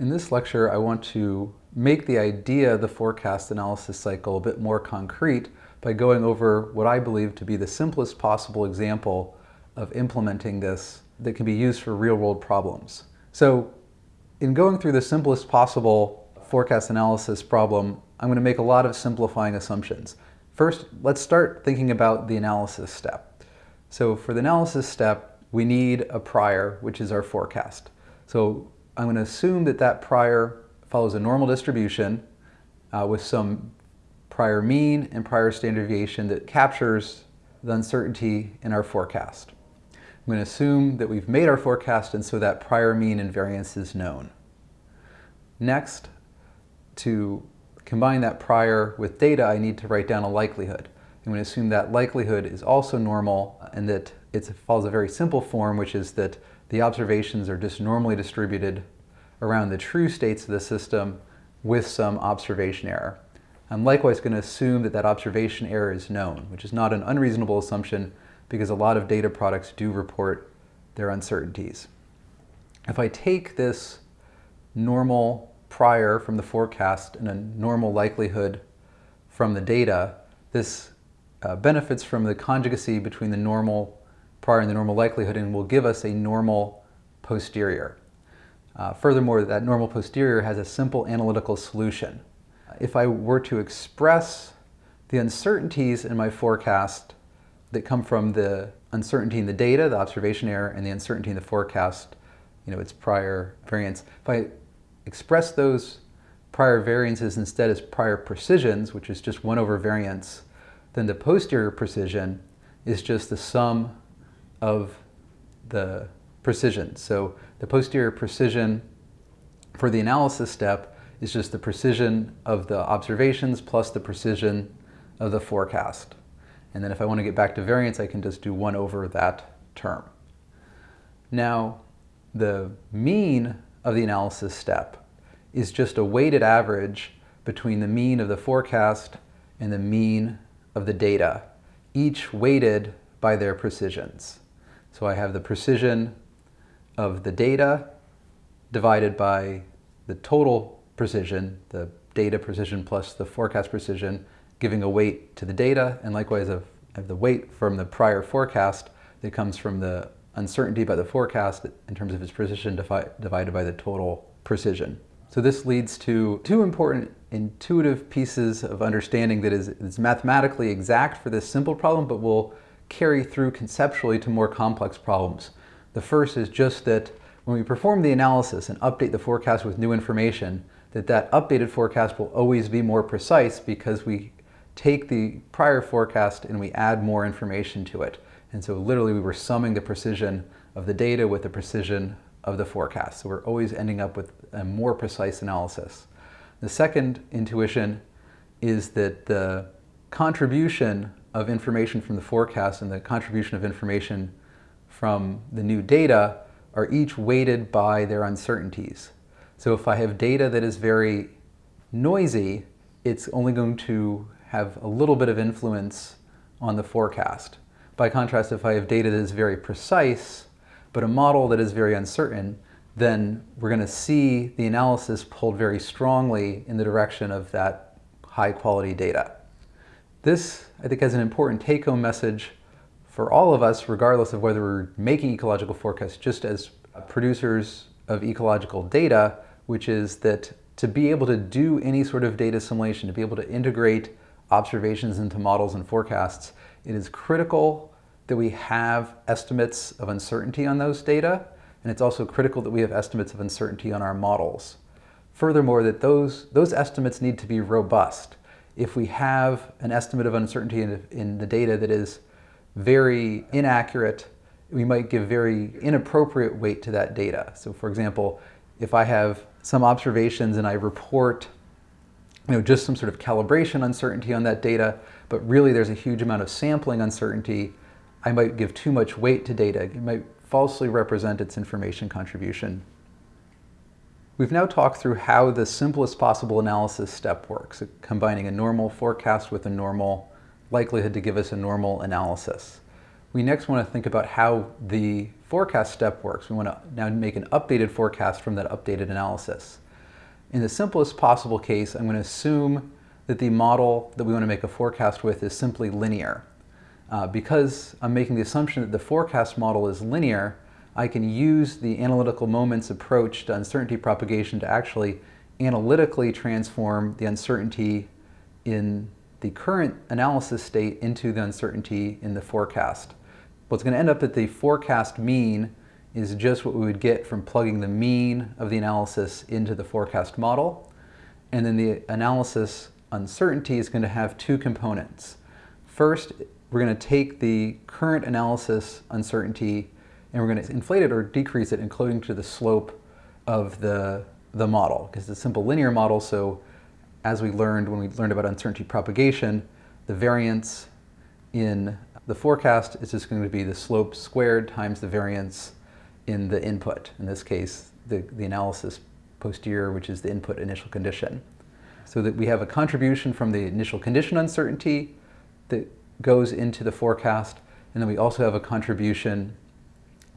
In this lecture, I want to make the idea of the forecast analysis cycle a bit more concrete by going over what I believe to be the simplest possible example of implementing this that can be used for real-world problems. So in going through the simplest possible forecast analysis problem, I'm going to make a lot of simplifying assumptions. First, let's start thinking about the analysis step. So for the analysis step, we need a prior, which is our forecast. So I'm going to assume that that prior follows a normal distribution uh, with some prior mean and prior standard deviation that captures the uncertainty in our forecast. I'm going to assume that we've made our forecast and so that prior mean and variance is known. Next, to combine that prior with data, I need to write down a likelihood. I'm going to assume that likelihood is also normal and that it follows a very simple form, which is that the observations are just normally distributed around the true states of the system with some observation error. I'm likewise going to assume that that observation error is known, which is not an unreasonable assumption because a lot of data products do report their uncertainties. If I take this normal prior from the forecast and a normal likelihood from the data, this uh, benefits from the conjugacy between the normal prior in the normal likelihood and will give us a normal posterior. Uh, furthermore, that normal posterior has a simple analytical solution. If I were to express the uncertainties in my forecast that come from the uncertainty in the data, the observation error, and the uncertainty in the forecast, you know, its prior variance, if I express those prior variances instead as prior precisions, which is just 1 over variance, then the posterior precision is just the sum of the precision. So the posterior precision for the analysis step is just the precision of the observations plus the precision of the forecast. And then if I want to get back to variance, I can just do 1 over that term. Now, the mean of the analysis step is just a weighted average between the mean of the forecast and the mean of the data, each weighted by their precisions. So I have the precision of the data divided by the total precision, the data precision plus the forecast precision, giving a weight to the data, and likewise have the weight from the prior forecast that comes from the uncertainty by the forecast in terms of its precision divided by the total precision. So this leads to two important intuitive pieces of understanding that is, is mathematically exact for this simple problem, but will carry through conceptually to more complex problems. The first is just that when we perform the analysis and update the forecast with new information, that that updated forecast will always be more precise because we take the prior forecast and we add more information to it. And so literally we were summing the precision of the data with the precision of the forecast. So we're always ending up with a more precise analysis. The second intuition is that the contribution of information from the forecast and the contribution of information from the new data are each weighted by their uncertainties. So if I have data that is very noisy, it's only going to have a little bit of influence on the forecast. By contrast, if I have data that is very precise, but a model that is very uncertain, then we're going to see the analysis pulled very strongly in the direction of that high quality data. This, I think, has an important take-home message for all of us, regardless of whether we're making ecological forecasts, just as producers of ecological data, which is that to be able to do any sort of data assimilation, to be able to integrate observations into models and forecasts, it is critical that we have estimates of uncertainty on those data, and it's also critical that we have estimates of uncertainty on our models. Furthermore, that those, those estimates need to be robust if we have an estimate of uncertainty in, in the data that is very inaccurate, we might give very inappropriate weight to that data. So for example, if I have some observations and I report you know, just some sort of calibration uncertainty on that data, but really there's a huge amount of sampling uncertainty, I might give too much weight to data. It might falsely represent its information contribution We've now talked through how the simplest possible analysis step works, combining a normal forecast with a normal likelihood to give us a normal analysis. We next want to think about how the forecast step works. We want to now make an updated forecast from that updated analysis. In the simplest possible case, I'm going to assume that the model that we want to make a forecast with is simply linear. Uh, because I'm making the assumption that the forecast model is linear, I can use the analytical moments approach to uncertainty propagation to actually analytically transform the uncertainty in the current analysis state into the uncertainty in the forecast. What's going to end up at the forecast mean is just what we would get from plugging the mean of the analysis into the forecast model. And then the analysis uncertainty is going to have two components. First, we're going to take the current analysis uncertainty and we're going to inflate it or decrease it according to the slope of the, the model because it's a simple linear model. So as we learned when we learned about uncertainty propagation, the variance in the forecast is just going to be the slope squared times the variance in the input. In this case, the, the analysis posterior, which is the input initial condition. So that we have a contribution from the initial condition uncertainty that goes into the forecast, and then we also have a contribution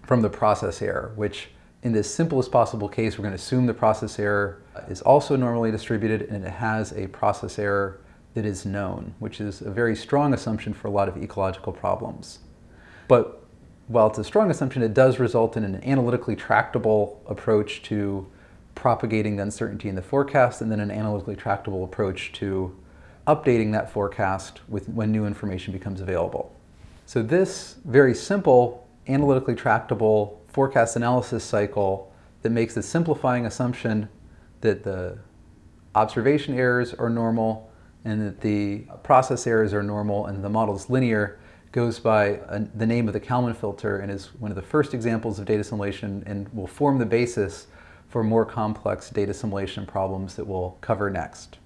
from the process error, which in this simplest possible case, we're going to assume the process error is also normally distributed and it has a process error that is known, which is a very strong assumption for a lot of ecological problems. But while it's a strong assumption, it does result in an analytically tractable approach to propagating the uncertainty in the forecast and then an analytically tractable approach to updating that forecast with when new information becomes available. So this very simple analytically tractable forecast analysis cycle that makes the simplifying assumption that the observation errors are normal and that the process errors are normal and the model is linear goes by the name of the Kalman filter and is one of the first examples of data assimilation and will form the basis for more complex data assimilation problems that we'll cover next.